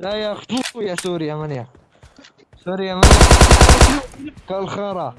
لا يا اخويا سوريا من يا سوريا من يا كالخرا.